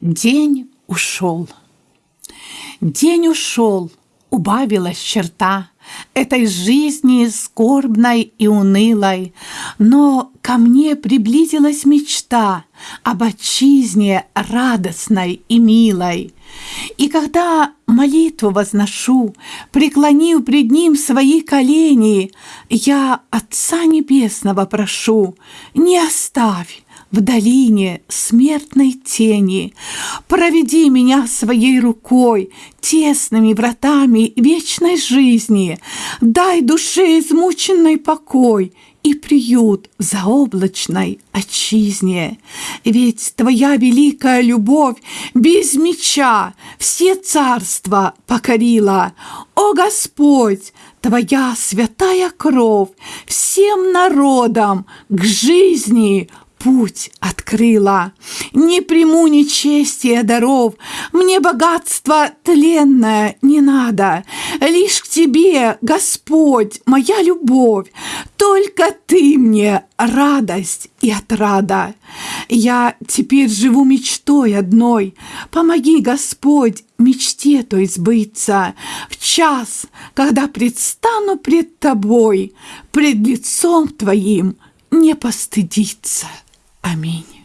День ушел. День ушел, убавилась черта Этой жизни скорбной и унылой, Но ко мне приблизилась мечта Об отчизне радостной и милой. И когда молитву возношу, Преклонив пред ним свои колени, Я Отца Небесного прошу, Не оставь в долине смертной тени. Проведи меня своей рукой, тесными вратами вечной жизни. Дай душе измученной покой и приют в заоблачной отчизне. Ведь твоя великая любовь без меча все царства покорила. О Господь, твоя святая кровь всем народам к жизни путь открыла. Не приму нечестия даров, мне богатство тленное не надо. Лишь к тебе, Господь, моя любовь, только ты мне радость и отрада. Я теперь живу мечтой одной. Помоги, Господь, мечте той сбыться в час, когда предстану пред тобой, пред лицом твоим не постыдиться. Аминь.